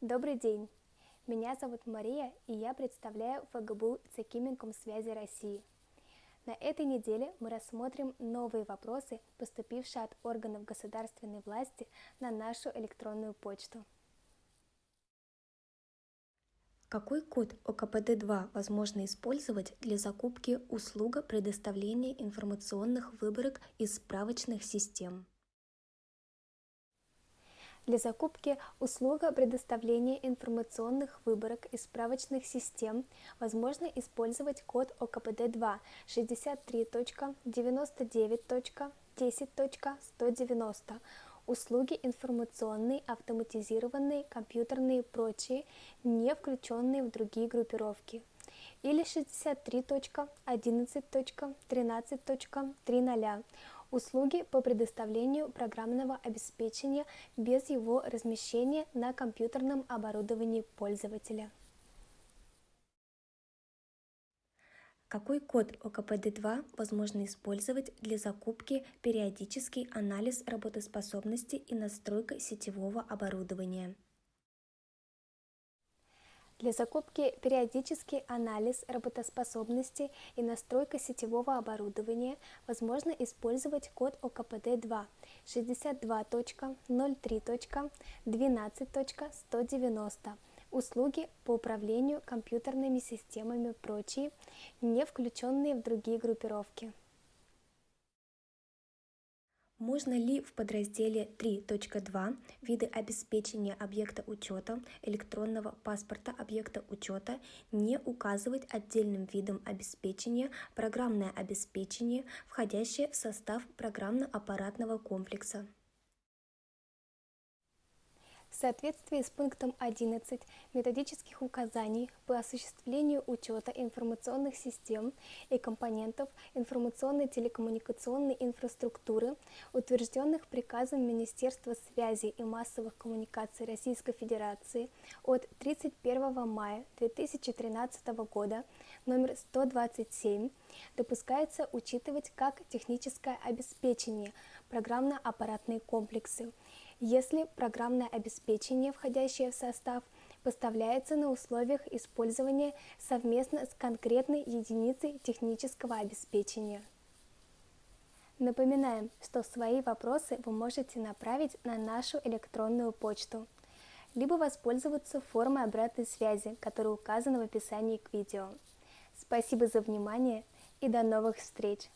Добрый день! Меня зовут Мария, и я представляю ФГБУ Цекиминком связи России. На этой неделе мы рассмотрим новые вопросы, поступившие от органов государственной власти на нашу электронную почту. Какой код ОКПД-2 возможно использовать для закупки услуга предоставления информационных выборок из справочных систем? Для закупки услуга предоставления информационных выборок из справочных систем. Возможно использовать код ОКПД-2 63.99.10.190 услуги информационные, автоматизированные, компьютерные и прочие, не включенные в другие группировки, или 63.11.13.300 услуги по предоставлению программного обеспечения без его размещения на компьютерном оборудовании пользователя. Какой код ОКПД-2 возможно использовать для закупки периодический анализ работоспособности и настройка сетевого оборудования? Для закупки периодический анализ работоспособности и настройка сетевого оборудования возможно использовать код ОКПД-2 62.03.12.190 услуги по управлению компьютерными системами прочие, не включенные в другие группировки. Можно ли в подразделе 3.2 виды обеспечения объекта учета электронного паспорта объекта учета не указывать отдельным видом обеспечения программное обеспечение, входящее в состав программно-аппаратного комплекса? В соответствии с пунктом 11 методических указаний по осуществлению учета информационных систем и компонентов информационной телекоммуникационной инфраструктуры, утвержденных приказом Министерства связи и массовых коммуникаций Российской Федерации от 31 мая 2013 года номер 127, допускается учитывать как техническое обеспечение программно-аппаратные комплексы, если программное обеспечение, входящее в состав, поставляется на условиях использования совместно с конкретной единицей технического обеспечения. Напоминаем, что свои вопросы вы можете направить на нашу электронную почту, либо воспользоваться формой обратной связи, которая указана в описании к видео. Спасибо за внимание и до новых встреч!